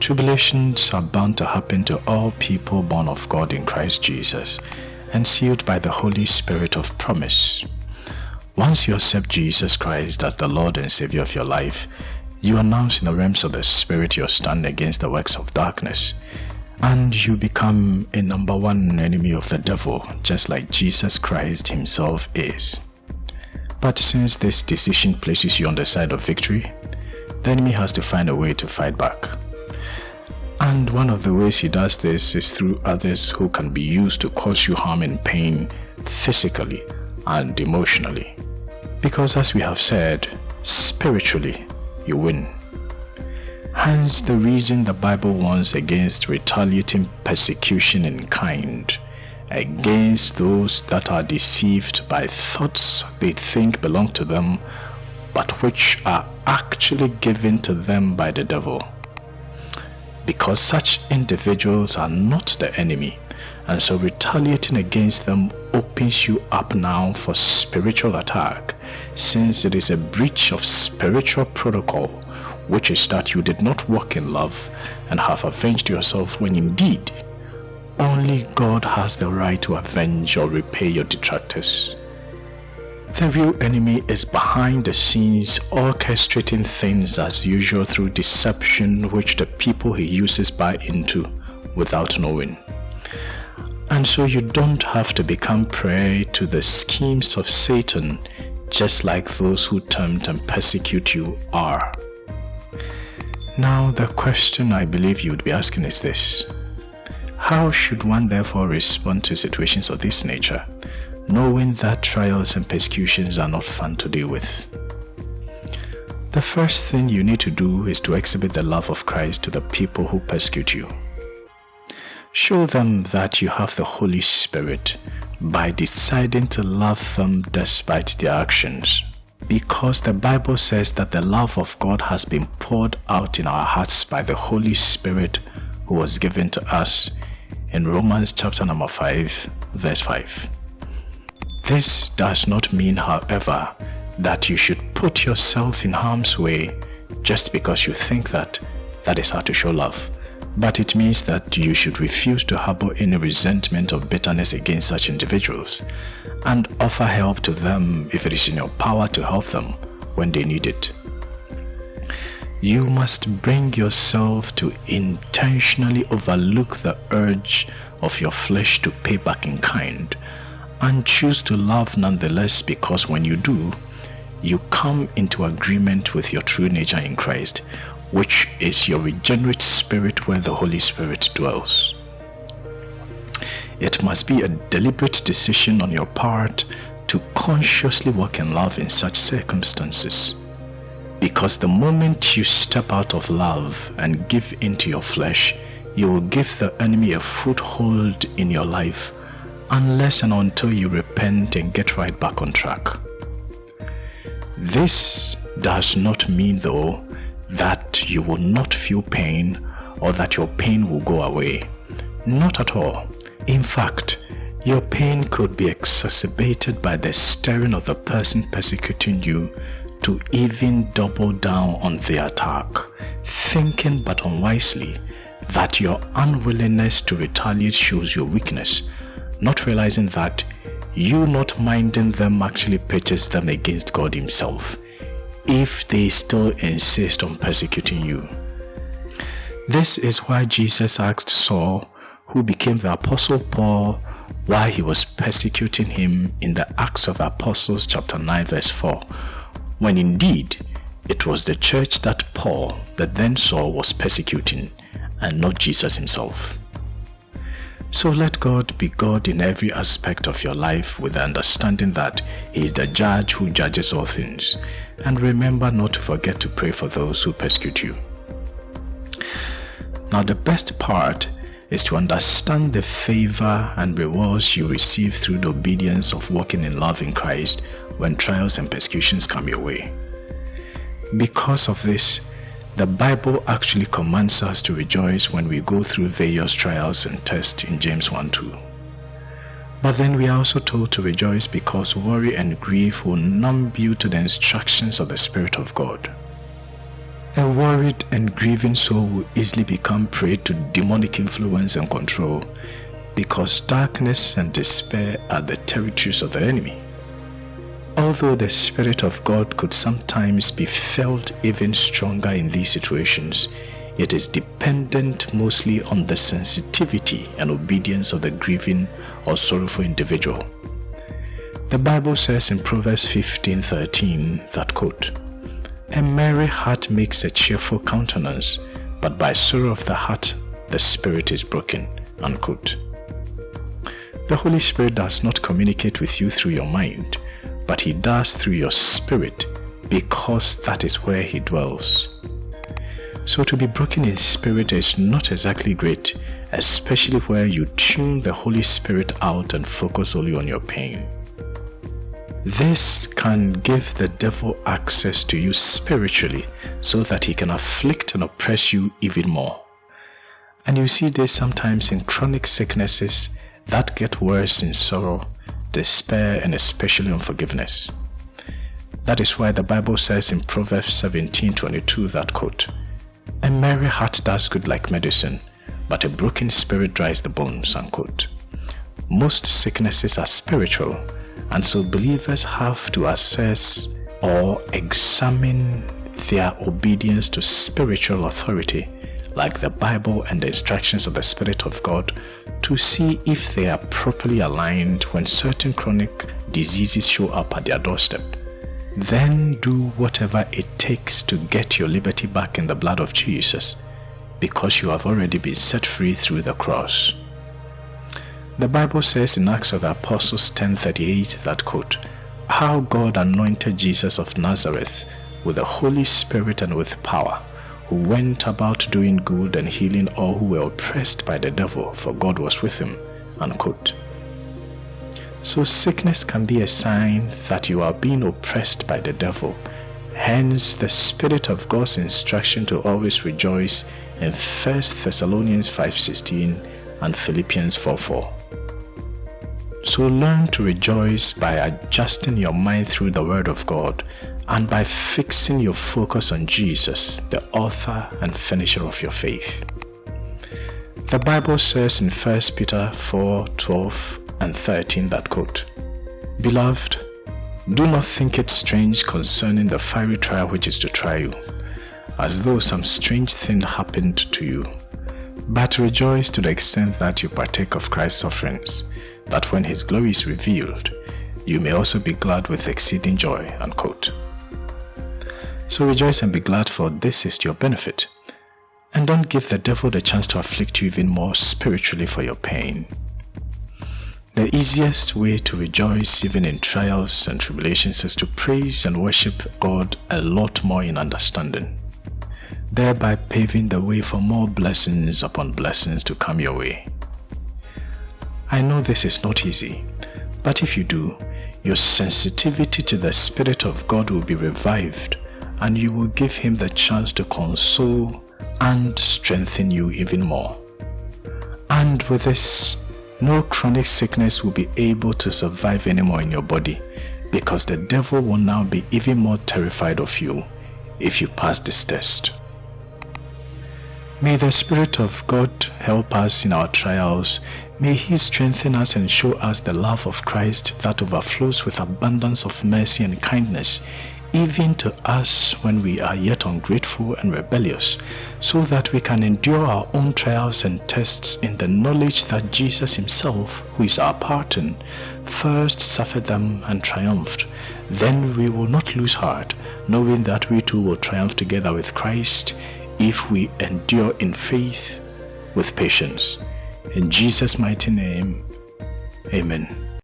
Tribulations are bound to happen to all people born of God in Christ Jesus and sealed by the Holy Spirit of promise. Once you accept Jesus Christ as the Lord and Savior of your life, you announce in the realms of the Spirit your stand against the works of darkness, and you become a number one enemy of the devil, just like Jesus Christ himself is. But since this decision places you on the side of victory, the enemy has to find a way to fight back. And one of the ways he does this is through others who can be used to cause you harm and pain physically and emotionally. Because as we have said, spiritually, you win. Hence the reason the Bible warns against retaliating persecution in kind, against those that are deceived by thoughts they think belong to them, but which are actually given to them by the devil because such individuals are not the enemy and so retaliating against them opens you up now for spiritual attack since it is a breach of spiritual protocol which is that you did not walk in love and have avenged yourself when indeed only God has the right to avenge or repay your detractors. The real enemy is behind the scenes orchestrating things as usual through deception which the people he uses buy into without knowing. And so you don't have to become prey to the schemes of Satan just like those who tempt and persecute you are. Now the question I believe you would be asking is this. How should one therefore respond to situations of this nature? Knowing that trials and persecutions are not fun to deal with. The first thing you need to do is to exhibit the love of Christ to the people who persecute you. Show them that you have the Holy Spirit by deciding to love them despite their actions. Because the Bible says that the love of God has been poured out in our hearts by the Holy Spirit who was given to us in Romans chapter number 5 verse 5. This does not mean, however, that you should put yourself in harm's way just because you think that that is how to show love. But it means that you should refuse to harbor any resentment or bitterness against such individuals and offer help to them if it is in your power to help them when they need it. You must bring yourself to intentionally overlook the urge of your flesh to pay back in kind and choose to love nonetheless because when you do, you come into agreement with your true nature in Christ, which is your regenerate spirit where the Holy Spirit dwells. It must be a deliberate decision on your part to consciously walk in love in such circumstances. Because the moment you step out of love and give into your flesh, you will give the enemy a foothold in your life unless and until you repent and get right back on track. This does not mean though that you will not feel pain or that your pain will go away. Not at all. In fact, your pain could be exacerbated by the stirring of the person persecuting you to even double down on the attack, thinking but unwisely that your unwillingness to retaliate shows your weakness not realizing that you not minding them actually pitches them against God himself if they still insist on persecuting you. This is why Jesus asked Saul, who became the Apostle Paul, why he was persecuting him in the Acts of Apostles chapter 9 verse 4, when indeed it was the church that Paul, that then Saul was persecuting, and not Jesus himself. So let God be God in every aspect of your life with the understanding that He is the judge who judges all things. And remember not to forget to pray for those who persecute you. Now the best part is to understand the favor and rewards you receive through the obedience of walking in love in Christ when trials and persecutions come your way. Because of this, the Bible actually commands us to rejoice when we go through various trials and tests in James 1 2. But then we are also told to rejoice because worry and grief will numb you to the instructions of the Spirit of God. A worried and grieving soul will easily become prey to demonic influence and control because darkness and despair are the territories of the enemy. Although the Spirit of God could sometimes be felt even stronger in these situations, it is dependent mostly on the sensitivity and obedience of the grieving or sorrowful individual. The Bible says in Proverbs 15:13 that quote, A merry heart makes a cheerful countenance, but by sorrow of the heart the spirit is broken. Unquote. The Holy Spirit does not communicate with you through your mind, but He does through your spirit because that is where He dwells. So to be broken in spirit is not exactly great, especially where you tune the Holy Spirit out and focus only on your pain. This can give the devil access to you spiritually so that he can afflict and oppress you even more. And you see this sometimes in chronic sicknesses that get worse in sorrow, despair, and especially unforgiveness. That is why the Bible says in Proverbs 17:22 that quote, A merry heart does good like medicine, but a broken spirit dries the bones, unquote. Most sicknesses are spiritual and so believers have to assess or examine their obedience to spiritual authority, like the Bible and the instructions of the Spirit of God, to see if they are properly aligned when certain chronic diseases show up at their doorstep. Then do whatever it takes to get your liberty back in the blood of Jesus, because you have already been set free through the cross. The Bible says in Acts of the Apostles 10:38 that quote, how God anointed Jesus of Nazareth with the Holy Spirit and with power, who went about doing good and healing all who were oppressed by the devil, for God was with him. Unquote. So sickness can be a sign that you are being oppressed by the devil. Hence the Spirit of God's instruction to always rejoice in 1 Thessalonians 5.16 and Philippians 4.4. So learn to rejoice by adjusting your mind through the Word of God and by fixing your focus on Jesus, the author and finisher of your faith. The Bible says in 1 Peter 4 12 and 13 that quote, Beloved, do not think it strange concerning the fiery trial which is to try you, as though some strange thing happened to you. But rejoice to the extent that you partake of Christ's sufferings that when his glory is revealed, you may also be glad with exceeding joy. Unquote. So rejoice and be glad, for this is your benefit. And don't give the devil the chance to afflict you even more spiritually for your pain. The easiest way to rejoice even in trials and tribulations is to praise and worship God a lot more in understanding, thereby paving the way for more blessings upon blessings to come your way. I know this is not easy, but if you do, your sensitivity to the Spirit of God will be revived and you will give Him the chance to console and strengthen you even more. And with this, no chronic sickness will be able to survive anymore in your body because the devil will now be even more terrified of you if you pass this test. May the Spirit of God help us in our trials May He strengthen us and show us the love of Christ that overflows with abundance of mercy and kindness, even to us when we are yet ungrateful and rebellious, so that we can endure our own trials and tests in the knowledge that Jesus Himself, who is our pardon, first suffered them and triumphed. Then we will not lose heart, knowing that we too will triumph together with Christ if we endure in faith with patience. In Jesus' mighty name, amen.